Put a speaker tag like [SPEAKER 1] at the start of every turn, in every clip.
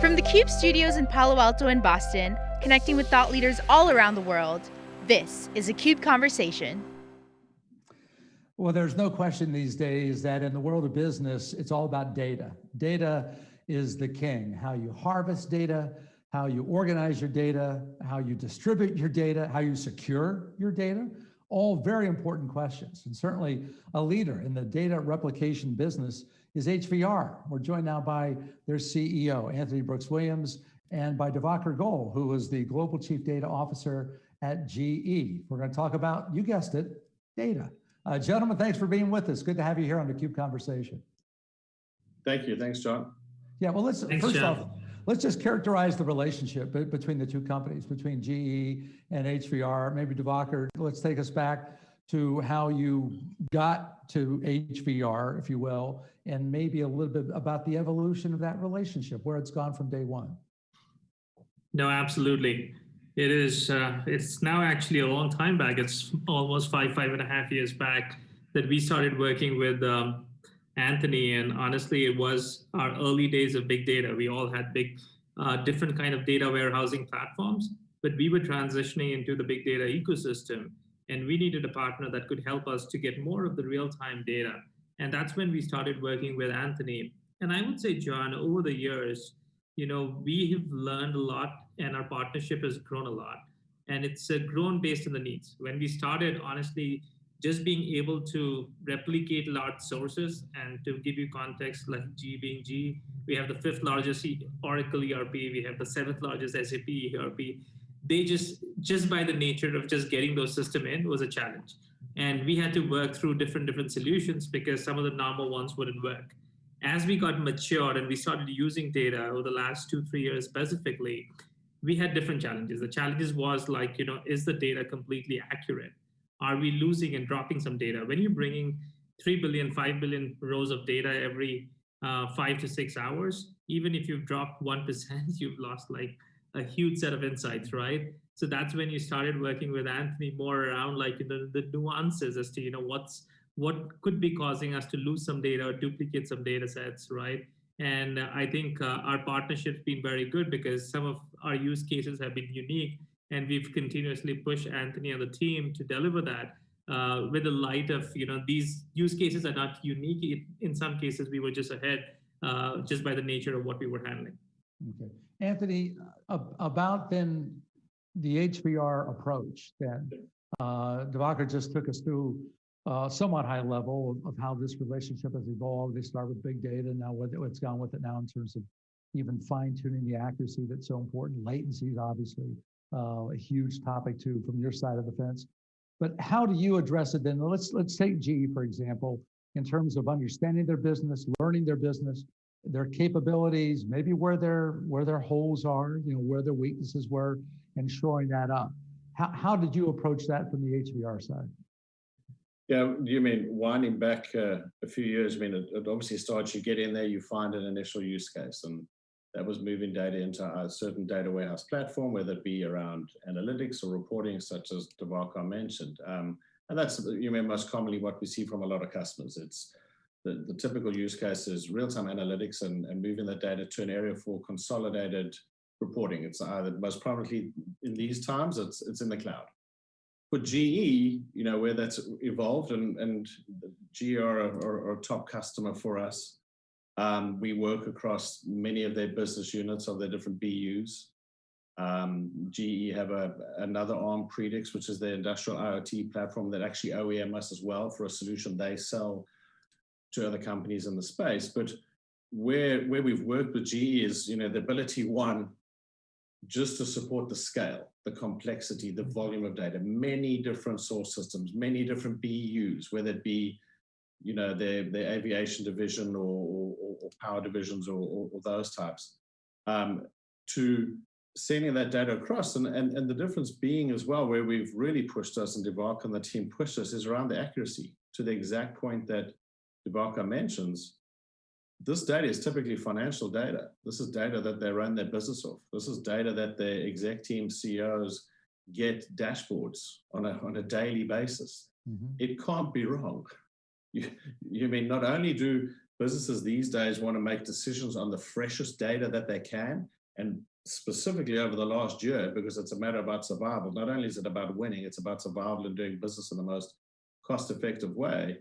[SPEAKER 1] From the CUBE studios in Palo Alto and Boston, connecting with thought leaders all around the world, this is a CUBE Conversation.
[SPEAKER 2] Well, there's no question these days that in the world of business, it's all about data. Data is the king. How you harvest data, how you organize your data, how you distribute your data, how you secure your data, all very important questions. And certainly a leader in the data replication business is HVR. We're joined now by their CEO, Anthony Brooks Williams, and by Divakar Goel, who is the Global Chief Data Officer at GE. We're going to talk about, you guessed it, data. Uh, gentlemen, thanks for being with us. Good to have you here on the CUBE Conversation.
[SPEAKER 3] Thank you. Thanks, John.
[SPEAKER 2] Yeah, well, let's
[SPEAKER 4] Thanks,
[SPEAKER 2] first
[SPEAKER 4] John.
[SPEAKER 2] off, let's just characterize the relationship between the two companies, between GE and HVR. Maybe Divakar, let's take us back to how you got to HVR, if you will, and maybe a little bit about the evolution of that relationship, where it's gone from day one.
[SPEAKER 4] No, absolutely. It is, uh, it's now actually a long time back. It's almost five, five and a half years back that we started working with um, Anthony. And honestly, it was our early days of big data. We all had big, uh, different kind of data warehousing platforms, but we were transitioning into the big data ecosystem. And we needed a partner that could help us to get more of the real-time data. And that's when we started working with Anthony. And I would say, John, over the years, you know, we have learned a lot and our partnership has grown a lot. And it's uh, grown based on the needs. When we started, honestly, just being able to replicate large sources and to give you context, like G being G, we have the fifth largest Oracle ERP, we have the seventh largest SAP ERP. They just, just by the nature of just getting those system in was a challenge. And we had to work through different, different solutions because some of the normal ones wouldn't work as we got matured and we started using data over the last two, three years specifically, we had different challenges. The challenges was like, you know, is the data completely accurate? Are we losing and dropping some data? When you're bringing 3 billion, 5 billion rows of data every uh, five to six hours, even if you've dropped 1%, you've lost like a huge set of insights, right? So that's when you started working with Anthony more around like the, the nuances as to, you know, what's, what could be causing us to lose some data or duplicate some data sets, right? And I think uh, our partnership's been very good because some of our use cases have been unique and we've continuously pushed Anthony and the team to deliver that uh, with the light of, you know, these use cases are not unique. In some cases, we were just ahead uh, just by the nature of what we were handling.
[SPEAKER 2] Okay. Anthony, uh, about then the HVR approach that uh, Divakar just took us through uh, somewhat high level of, of, how this relationship has evolved. They start with big data, now what, what's gone with it now in terms of even fine tuning the accuracy that's so important. Latency is obviously uh, a huge topic too from your side of the fence. But how do you address it then? Let's let's take GE for example, in terms of understanding their business, learning their business, their capabilities, maybe where their where their holes are, you know, where their weaknesses were, and shoring that up. How how did you approach that from the HVR side?
[SPEAKER 3] Yeah, you mean winding back uh, a few years? I mean, it, it, obviously starts, you get in there, you find an initial use case, and that was moving data into a certain data warehouse platform, whether it be around analytics or reporting, such as Divakar mentioned. Um, and that's, you mean, most commonly what we see from a lot of customers. It's the, the typical use case is real-time analytics and, and moving that data to an area for consolidated reporting. It's either most prominently in these times, it's, it's in the cloud for GE, you know, where that's evolved and, and GE are a, are, a top customer for us. Um, we work across many of their business units of their different BUs. Um, GE have a, another ARM Predix, which is their industrial IoT platform that actually OEM us as well for a solution they sell to other companies in the space. But where, where we've worked with GE is, you know, the ability, one, just to support the scale, the complexity, the volume of data, many different source systems, many different BUs, whether it be, you know, their, their aviation division or, or, or power divisions or, or, or those types, um, to sending that data across. And, and, and the difference being as well, where we've really pushed us and Divakar and the team pushed us is around the accuracy to the exact point that Divakar mentions this data is typically financial data. This is data that they run their business off. This is data that their exec team CEOs get dashboards on a, on a daily basis. Mm -hmm. It can't be wrong. You, you mean not only do businesses these days want to make decisions on the freshest data that they can. And specifically over the last year, because it's a matter about survival. Not only is it about winning, it's about survival and doing business in the most cost effective way.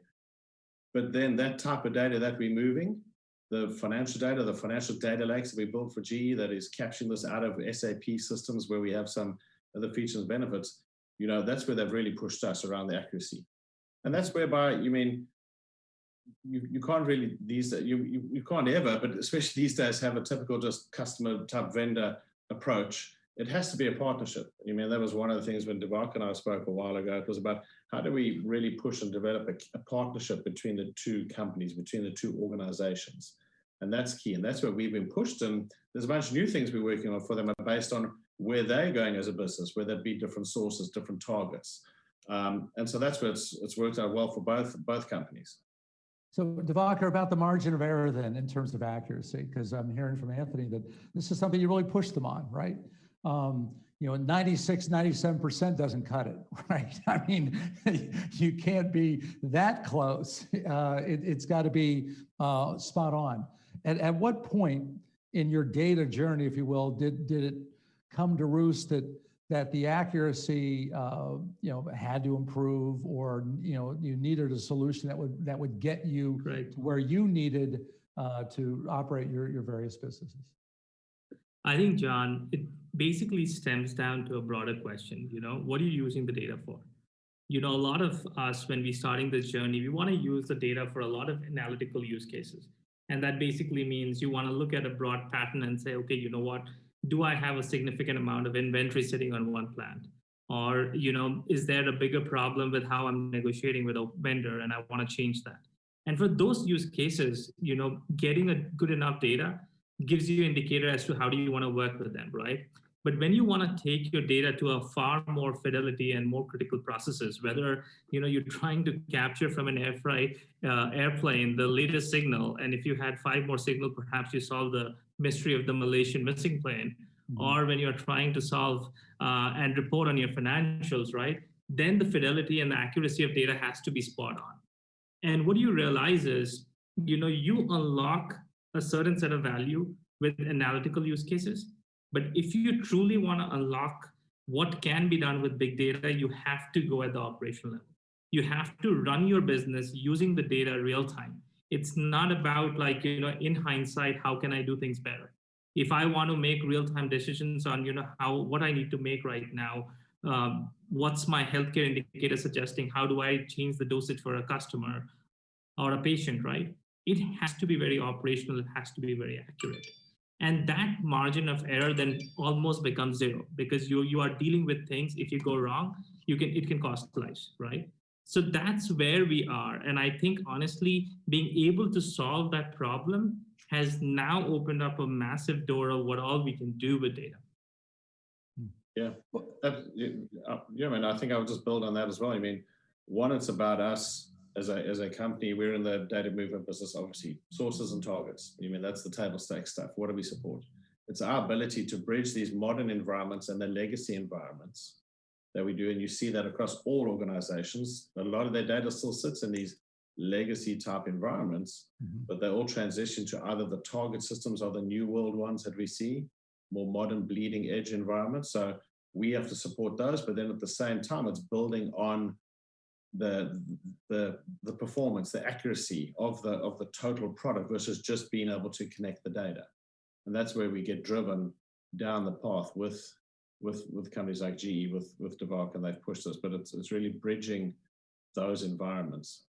[SPEAKER 3] But then that type of data that we're moving, the financial data, the financial data lakes that we built for GE that is capturing this out of SAP systems where we have some of the features and benefits, you know, that's where they've really pushed us around the accuracy. And that's whereby, you mean, you, you can't really these you, you you can't ever but especially these days have a typical just customer type vendor approach it has to be a partnership. I mean that was one of the things when Devak and i spoke a while ago. It was about how do we really push and develop a, a partnership between the two companies between the two organizations? And that's key and that's where we've been pushed and there's a bunch of new things we're working on for them based on where they're going as a business where there be different sources different targets. Um, and so that's where it's, it's worked out well for both both companies.
[SPEAKER 2] So Divakar, about the margin of error then in terms of accuracy, because I'm hearing from Anthony that this is something you really push them on, right? Um, you know, 96, 97% doesn't cut it, right? I mean, you can't be that close. Uh, it, has got to be uh, spot on. At, at what point in your data journey, if you will, did, did it come to roost that that the accuracy, uh, you know, had to improve, or you know, you needed a solution that would that would get you
[SPEAKER 4] Right.
[SPEAKER 2] to where you needed uh, to operate your your various businesses.
[SPEAKER 4] I think, John, it basically stems down to a broader question. You know, what are you using the data for? You know, a lot of us, when we're starting this journey, we want to use the data for a lot of analytical use cases. And that basically means you want to look at a broad pattern and say, okay, you know what? Do I have a significant amount of inventory sitting on one plant? Or, you know, is there a bigger problem with how I'm negotiating with a vendor and I want to change that? And for those use cases, you know, getting a good enough data gives you indicator as to how do you want to work with them, right? But when you want to take your data to a far more fidelity and more critical processes, whether you know you're trying to capture from an air freight uh, airplane the latest signal, and if you had five more signal, perhaps you solve the mystery of the Malaysian missing plane,
[SPEAKER 2] Mhm.
[SPEAKER 4] or when you're trying to solve uh, and report on your financials, right? Then the fidelity and the accuracy of data has to be spot on. And what you realize is, you know, you unlock a certain set of value with analytical use cases. But if you truly want to unlock what can be done with big data, you have to go at the operational level. You have to run your business using the data real time. It's not about like, you know, in hindsight, how can I do things better? If I want to make real time decisions on, you know, how what I need to make right now, um, what's my healthcare indicator suggesting? How do I change the dosage for a customer or a patient, right? It has to be very operational, it has to be very accurate. And that margin of error then almost becomes zero because you, you are dealing with things, if you go wrong, you can it can cost lives, right? So that's where we are. And I think honestly, being able to solve that problem has now opened up a massive door of what all we can do with data.
[SPEAKER 3] Yeah, that, yeah, uh, yeah, I mean, I think I would just build on that as well. I mean, one, it's about us as a as a company. We're in the data movement business, obviously, sources and targets. I mean, that's the table stakes stuff. What do we support? It's our ability to bridge these modern environments and the legacy environments that we do, and you see that across all organizations. A lot of their data still sits in these legacy type environments,
[SPEAKER 2] Mhm.
[SPEAKER 3] but they all transition to either the target systems or the new world ones that we see, more modern bleeding edge environments. So we have to support those, but then at the same time, it's building on the the the performance, the accuracy of the of the total product versus just being able to connect the data. And that's where we get driven down the path with with with companies like GE, with with Devak, and they've pushed us. But it's it's really bridging those environments.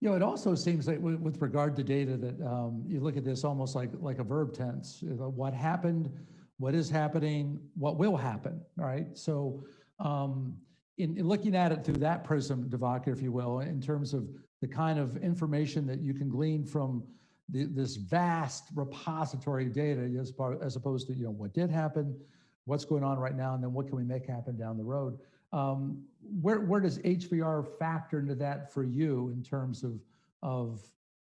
[SPEAKER 2] You know, it also seems like with, with regard to data that um, you look at this almost like like a verb tense. You know, What happened, what is happening, what will happen, right? So um, in, in looking at it through that prism, Devaka, if you will, in terms of the kind of information that you can glean from the, this vast repository of data as, par, as opposed to, you know, what did happen, what's going on right now, and then what can we make happen down the road. Um, where, where does HVR factor into that for you in terms of, of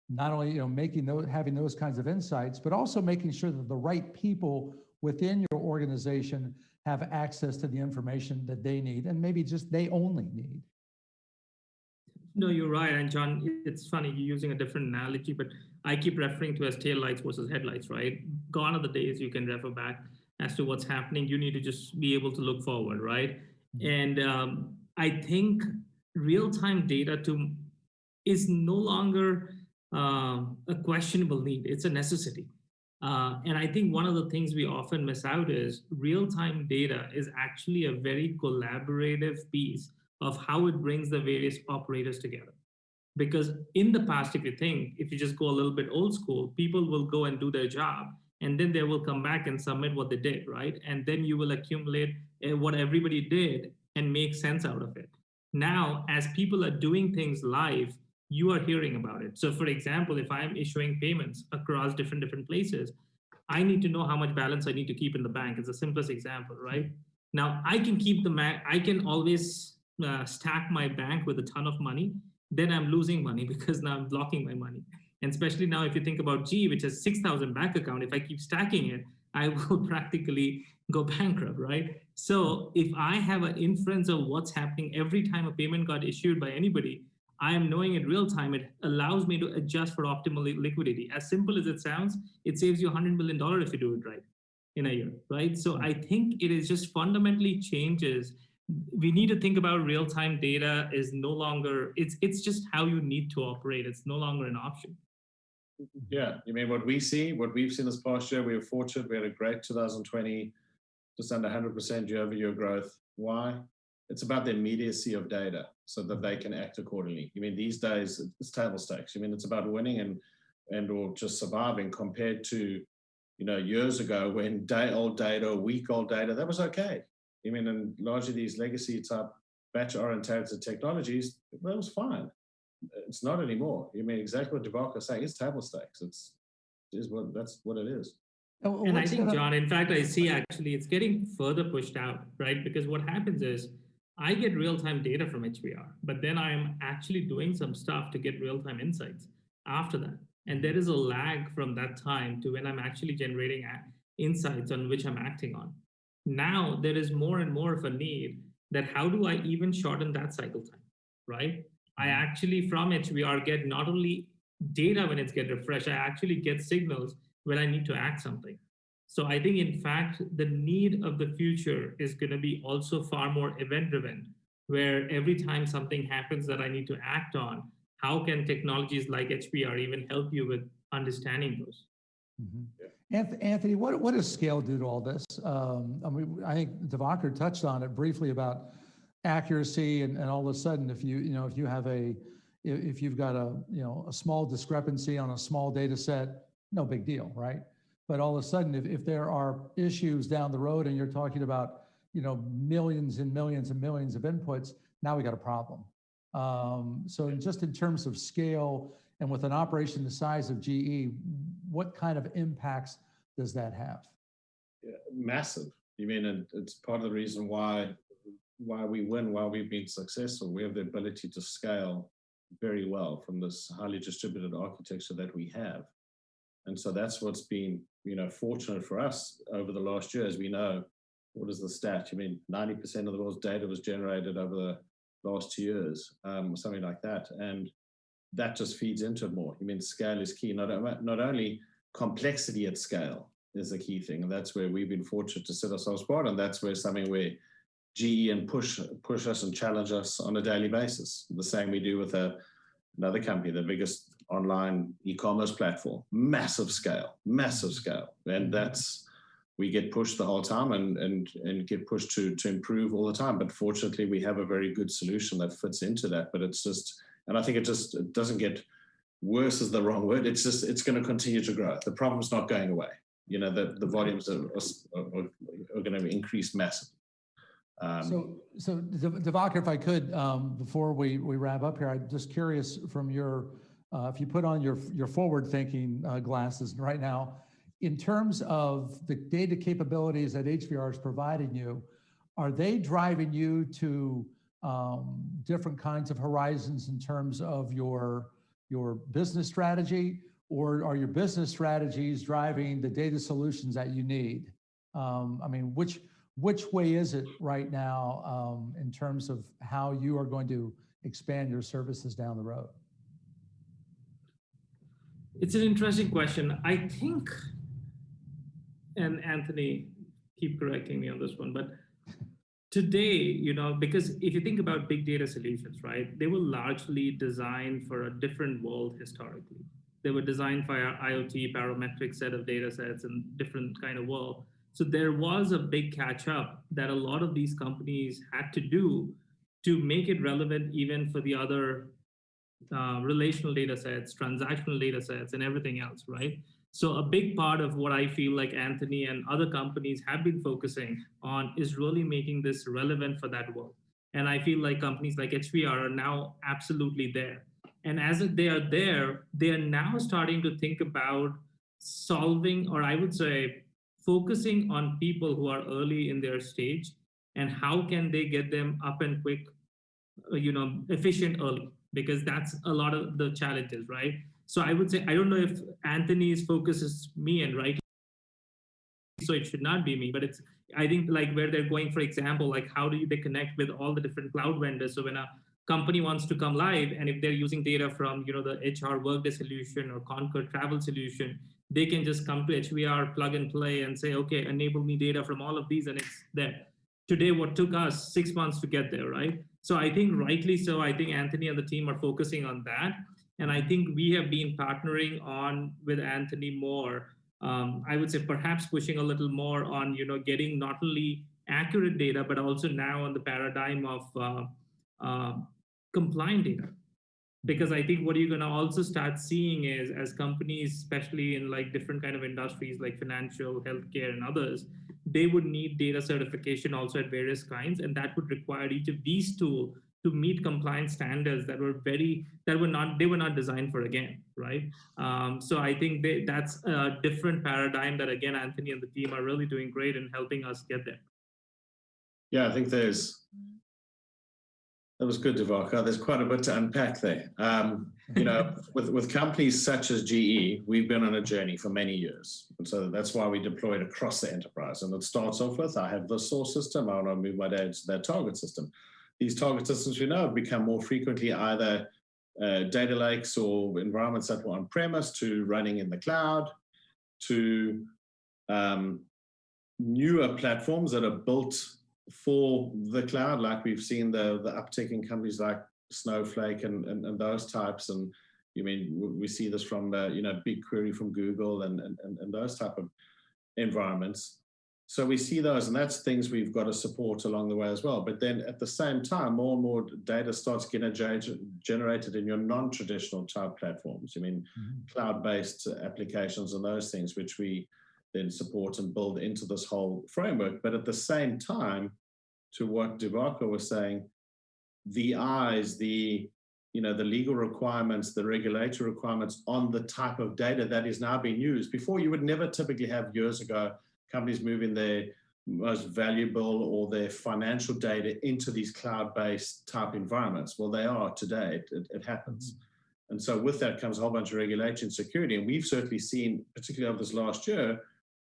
[SPEAKER 2] not only, you know, making those, having those kinds of insights, but also making sure that the right people within your organization have access to the information that they need and maybe just they only need?
[SPEAKER 4] No, you're right. And John, it's funny, you're using a different analogy, but I keep referring to as tail lights versus headlights, right? Gone are the days you can refer back as to what's happening. You need to just be able to look forward, right? And um, I think real-time data to is no longer um, a questionable need. It's a necessity. Uh, and I think one of the things we often miss out is real-time data is actually a very collaborative piece of how it brings the various operators together. Because in the past, if you think, if you just go a little bit old school, people will go and do their job, and then they will come back and submit what they did, right? And then you will accumulate uh, what everybody did and make sense out of it. Now, as people are doing things live, you are hearing about it. So for example, if I'm issuing payments across different different places, I need to know how much balance I need to keep in the bank. It's the simplest example, right? Now I can keep the I can always uh, stack my bank with a ton of money, then I'm losing money because now I'm blocking my money. And especially now, if you think about G, which has 6,000 bank account, if I keep stacking it, I will practically go bankrupt, right? So if I have an inference of what's happening every time a payment got issued by anybody, I am knowing in real time, it allows me to adjust for optimal liquidity. As simple as it sounds, it saves you $100 million if you do it right in a year, right? So I think it is just fundamentally changes. We need to think about real-time data is no longer, it's, it's just how you need to operate. It's no longer an option.
[SPEAKER 3] Yeah, you mean what we see, what we've seen this past year, we were fortunate, we had a great 2020, just under 100% year over year growth. Why? It's about the immediacy of data so that they mm-hmm. can act accordingly. You mean these days it's table stakes. You mean it's about winning and and or just surviving compared to, you know, years ago when day old data, week old data, that was okay. I mean, and largely these legacy type batch oriented technologies, that was fine. It's not anymore. You mean exactly what Devaka is saying. It's table stakes. It's is what that's what it is.
[SPEAKER 4] Oh, and I think, John, in fact, I see actually it's getting further pushed out, right? Because what happens is I get real-time data from HVR, but then I'm actually doing some stuff to get real-time insights after that. And there is a lag from that time to when I'm actually generating insights on which I'm acting on. Now there is more and more of a need that how do I even shorten that cycle time, right? I mm-hmm. actually from HVR get not only data when it's get refreshed, I actually get signals when I need to act something. So I think, in fact, the need of the future is going to be also far more event driven, where every time something happens that I need to act on, how can technologies like HVR even help you with understanding those?
[SPEAKER 2] Mm-hmm. Yeah. Anthony, what, what does scale do to all this? Um, I mean, I think Divakar touched on it briefly about accuracy and, and all of a sudden, if you, you know, if you have a, if you've got a, you know, a small discrepancy on a small data set, no big deal, right? But all of a sudden, if, if there are issues down the road and you're talking about, you know, millions and millions and millions of inputs, now we got a problem. Um, so just in terms of scale and with an operation the size of GE, what kind of impacts does that have?
[SPEAKER 3] Yeah, massive. You mean it's part of the reason why why we win, why we've been successful. We have the ability to scale very well from this highly distributed architecture that we have. And so that's what's been, you know, fortunate for us over the last year, as we know, what is the stat? I mean, 90% of the world's data was generated over the last two years, um, something like that. And that just feeds into it more. I mean, scale is key. Not, not only complexity at scale is a key thing. And that's where we've been fortunate to set ourselves apart. And that's where something where GE and push push us and challenge us on a daily basis. The same we do with a, another company, the biggest online e-commerce platform, massive scale, massive mm-hmm. scale, and that's we get pushed the whole time and and and get pushed to to improve all the time. But fortunately, we have a very good solution that fits into that. But it's just, and I think it just it doesn't get worse is the wrong word. It's just it's going to continue to grow. The problem's not going away. You know, the the volumes are are, are going to increase massively.
[SPEAKER 2] Um, so, so Divakar, if I could, um, before we, we wrap up here, I'm just curious from your uh, if you put on your, your forward-thinking uh, glasses right now, in terms of the data capabilities that HVR is providing you, are they driving you to um, different kinds of horizons in terms of your, your business strategy, or are your business strategies driving the data solutions that you need? Um, I mean, which, which way is it right now um, in terms of how you are going to expand your services down the road?
[SPEAKER 4] It's an interesting question. I think, and Anthony, keep correcting me on this one, but today, you know, because if you think about big data solutions, right, they were largely designed for a different world historically. They were designed for our IoT parametric set of data sets and different kind of world. So there was a big catch up that a lot of these companies had to do to make it relevant even for the other uh, relational data sets, transactional data sets, and everything else, right? So a big part of what I feel like Anthony and other companies have been focusing on is really making this relevant for that world. And I feel like companies like HVR are now absolutely there. And as they are there, they are now starting to think about solving, or I would say, focusing on people who are early in their stage and how can they get them up and quick, uh, you know, efficient early, because that's a lot of the challenges, right? So I would say, I don't know if Anthony's focus is me and right. So it should not be me, but it's, I think like where they're going, for example, like how do they connect with all the different cloud vendors? So when a company wants to come live and if they're using data from, you know, the HR workday solution or Concur travel solution, they can just come to HVR, plug and play and say, okay, enable me data from all of these and it's there. Today, what took us six months to get there, right? So I think rightly so, I think Anthony and the team are focusing on that. And I think we have been partnering on with Anthony more. Um, I would say perhaps pushing a little more on, you know, getting not only accurate data, but also now on the paradigm of uh, uh, compliant data. Because I think what you're gonna also start seeing is as companies, especially in like different kind of industries like financial, healthcare and others, they would need data certification also at various kinds. And that would require each of these tools to meet compliance standards that were very that were not they were not designed for again right um, so i think they, that's a different paradigm that again anthony and the team are really doing great in helping us get there
[SPEAKER 3] Yeah, I think there's, that was good, Devaka. There's quite a bit to unpack there. Um, you know, with, with companies such as GE, we've been on a journey for many years. And so that's why we deployed across the enterprise. And it starts off with, I have the source system, I want to move my data to that target system. These target systems we know have become more frequently either uh, data lakes or environments that were on premise to running in the cloud to um, newer platforms that are built for the cloud, like we've seen the the uptick in companies like Snowflake and, and, and those types. And you mean we see this from the you know BigQuery from Google and, and and those type of environments. So we see those, and that's things we've got to support along the way as well. But then at the same time, more and more data starts getting generated in your non-traditional type platforms. I mean, mm-hmm. cloud-based applications and those things, which we then support and build into this whole framework. But at the same time, to what Devaka was saying, the eyes, the you know, the legal requirements, the regulatory requirements on the type of data that is now being used. Before, you would never typically have years ago companies moving their most valuable or their financial data into these cloud-based type environments. Well, they are today. It, it, happens. Mm -hmm. And so with that comes a whole bunch of regulation and security. And we've certainly seen, particularly over this last year,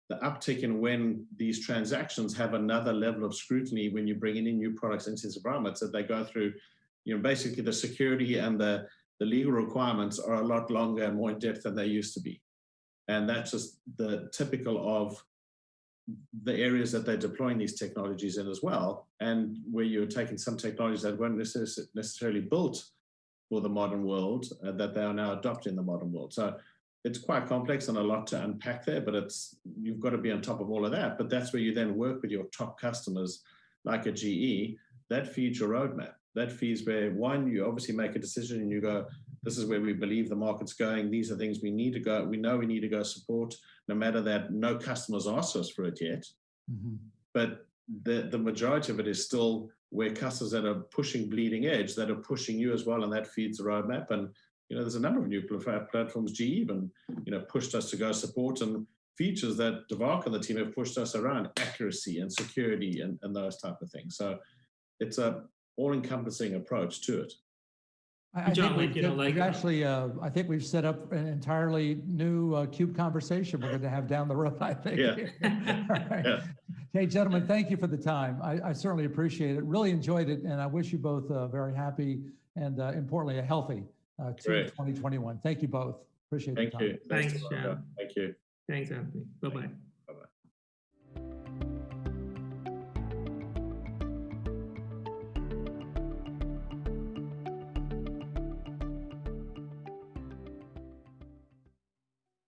[SPEAKER 3] the uptick in when these transactions have another level of scrutiny when you're bringing in new products into these environments that they go through, you know, basically the security and the, the legal requirements are a lot longer and more in depth than they used to be. And that's just the typical of the areas that they're deploying these technologies in as well, and where you're taking some technologies that weren't necessarily built for the modern world, uh, that they are now adopting the modern world. So it's quite complex and a lot to unpack there, but it's you've got to be on top of all of that. But that's where you then work with your top customers, like a GE, that feeds your roadmap. That feeds where one, you obviously make a decision and you go, this is where we believe the market's going. These are things we need to go. We know we need to go support, no matter that no customers asked us for it yet. Mm-hmm. But the, the majority of it is still where customers that are pushing bleeding edge, that are pushing you as well, and that feeds the roadmap. And you know, there's a number of new platforms. GE even you know pushed us to go support and features that Devaka and the team have pushed us around accuracy and security and, and those type of things. So it's a all-encompassing approach to it.
[SPEAKER 2] I, I John, think like, you know, like we've actually, uh, I think we've set up an entirely new uh, CUBE conversation we're going to have down the road. I think.
[SPEAKER 3] Yeah.
[SPEAKER 2] right. yeah. Hey, gentlemen, thank you for the time. I, I, certainly appreciate it. Really enjoyed it, and I wish you both uh, very happy and uh, importantly, a healthy uh, to
[SPEAKER 3] Great.
[SPEAKER 2] 2021. Thank you both. Appreciate the
[SPEAKER 3] Thank
[SPEAKER 2] time.
[SPEAKER 3] you.
[SPEAKER 4] Thanks,
[SPEAKER 3] Tabaka.
[SPEAKER 4] Shan.
[SPEAKER 3] Thank you.
[SPEAKER 4] Thanks, Anthony. Bye bye.